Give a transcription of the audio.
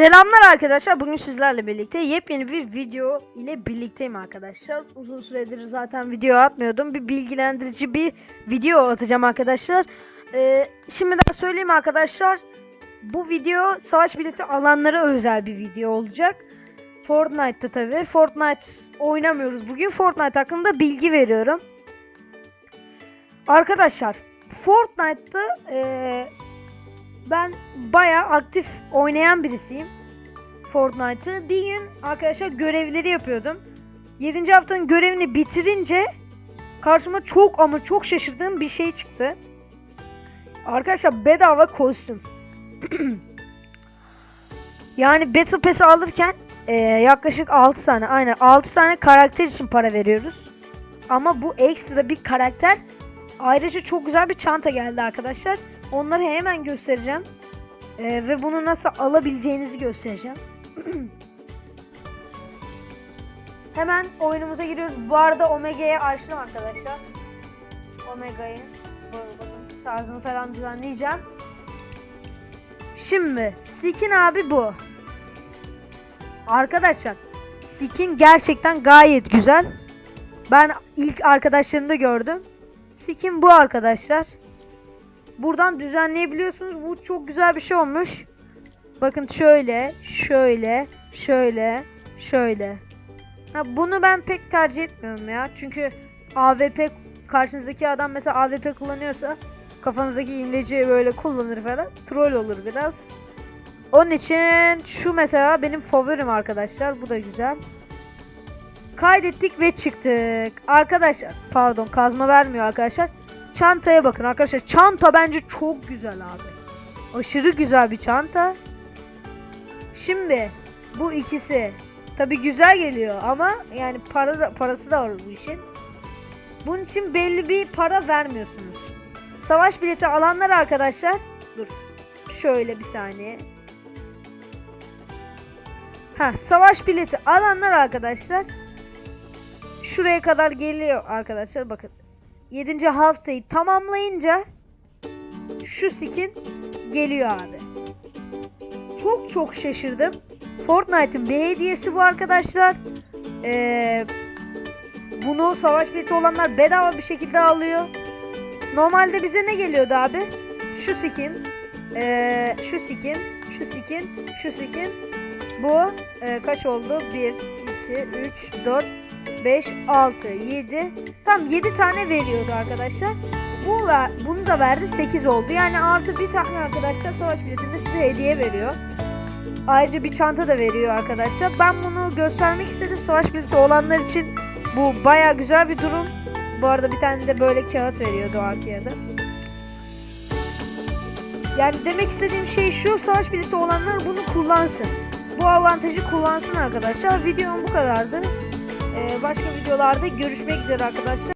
Selamlar arkadaşlar. Bugün sizlerle birlikte yepyeni bir video ile birlikteyim arkadaşlar. Uzun süredir zaten video atmıyordum. Bir bilgilendirici bir video atacağım arkadaşlar. Ee, şimdiden söyleyeyim arkadaşlar. Bu video savaş birlikte alanlara özel bir video olacak. Fortnite'ta tabi. Fortnite oynamıyoruz bugün. Fortnite hakkında bilgi veriyorum. Arkadaşlar Fortnite'ta eee ben bayağı aktif oynayan birisiyim. Fortnite'ı. Bir gün arkadaşlar görevleri yapıyordum. 7. haftanın görevini bitirince karşıma çok ama çok şaşırdığım bir şey çıktı. Arkadaşlar bedava kostüm. yani Battle Pass'i alırken eee, yaklaşık 6 tane aynen 6 tane karakter için para veriyoruz. Ama bu ekstra bir karakter. Ayrıca çok güzel bir çanta geldi arkadaşlar. Onları hemen göstereceğim. Ee, ve bunu nasıl alabileceğinizi göstereceğim. hemen oyunumuza giriyoruz. Bu arada Omega'ya açtım arkadaşlar. Omega'yı. Tarzını falan düzenleyeceğim. Şimdi skin abi bu. Arkadaşlar skin gerçekten gayet güzel. Ben ilk arkadaşlarımda gördüm. Skin bu arkadaşlar. Buradan düzenleyebiliyorsunuz. Bu çok güzel bir şey olmuş. Bakın şöyle, şöyle, şöyle, şöyle. Ha, bunu ben pek tercih etmiyorum ya. Çünkü AWP karşınızdaki adam mesela AWP kullanıyorsa kafanızdaki imleci böyle kullanır falan. Troll olur biraz. Onun için şu mesela benim favorim arkadaşlar. Bu da güzel. Kaydettik ve çıktık. Arkadaşlar pardon kazma vermiyor arkadaşlar. Çantaya bakın arkadaşlar. Çanta bence çok güzel abi. Aşırı güzel bir çanta. Şimdi bu ikisi tabi güzel geliyor ama yani para da, parası da var bu işin. Bunun için belli bir para vermiyorsunuz. Savaş bileti alanlar arkadaşlar. Dur. Şöyle bir saniye. Ha, savaş bileti alanlar arkadaşlar. Şuraya kadar geliyor arkadaşlar bakın. 7. haftayı tamamlayınca şu skin geliyor abi. Çok çok şaşırdım. Fortnite'ın bir hediyesi bu arkadaşlar. Ee, bunu savaş bileti olanlar bedava bir şekilde alıyor. Normalde bize ne geliyordu abi? Şu skin, ee, şu skin, şu skin, şu skin. Bu ee, kaç oldu? 1, 2, 3, 4, 5, 6, 7. Tam 7 tane veriyordu arkadaşlar. Bu ver, bunu da verdi 8 oldu. Yani artı bir tane arkadaşlar savaş biletinde size hediye veriyor. Ayrıca bir çanta da veriyor arkadaşlar. Ben bunu göstermek istedim. Savaş bileti olanlar için bu baya güzel bir durum. Bu arada bir tane de böyle kağıt veriyordu arkaya Yani demek istediğim şey şu. Savaş bileti olanlar bunu kullansın. Bu avantajı kullansın arkadaşlar. Videom bu kadardı. Ee, başka videolarda görüşmek üzere arkadaşlar.